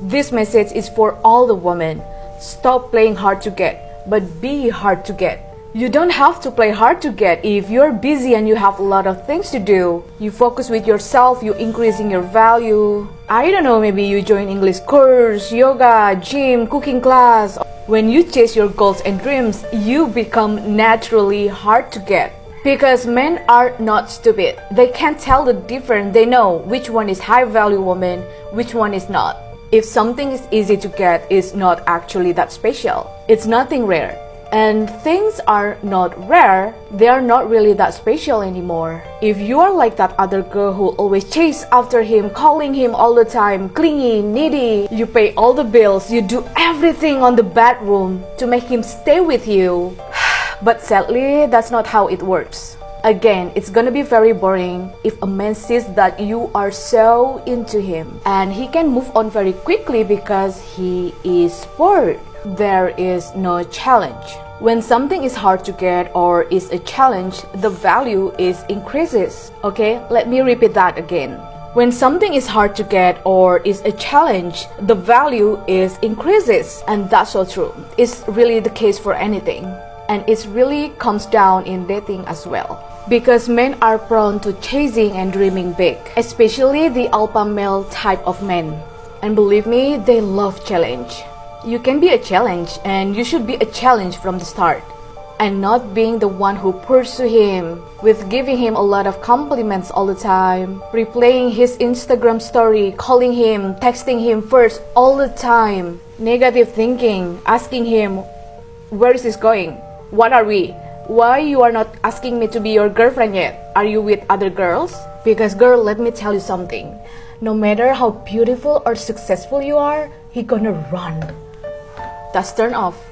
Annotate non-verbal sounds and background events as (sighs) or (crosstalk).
This message is for all the women. Stop playing hard to get, but be hard to get. You don't have to play hard to get if you're busy and you have a lot of things to do. You focus with yourself, you increasing your value. I don't know, maybe you join English course, yoga, gym, cooking class. When you chase your goals and dreams, you become naturally hard to get. Because men are not stupid. They can tell the difference. They know which one is high value woman, which one is not. If something is easy to get, it's not actually that special. It's nothing rare. And things are not rare, they are not really that special anymore. If you are like that other girl who always chase after him, calling him all the time, clingy, needy, you pay all the bills, you do everything on the bedroom to make him stay with you. (sighs) But sadly, that's not how it works. Again, it's gonna be very boring if a man sees that you are so into him and he can move on very quickly because he is bored. There is no challenge. When something is hard to get or is a challenge, the value is increases. Okay, let me repeat that again. When something is hard to get or is a challenge, the value is increases. And that's so true. It's really the case for anything and it really comes down in dating as well. Because men are prone to chasing and dreaming big, especially the alpha male type of men. And believe me, they love challenge. You can be a challenge and you should be a challenge from the start. And not being the one who pursue him with giving him a lot of compliments all the time, replaying his Instagram story, calling him, texting him first all the time, negative thinking, asking him, where is this going? What are we? Why you are not asking me to be your girlfriend yet? Are you with other girls? Because girl, let me tell you something. No matter how beautiful or successful you are, he gonna run. That's turn off.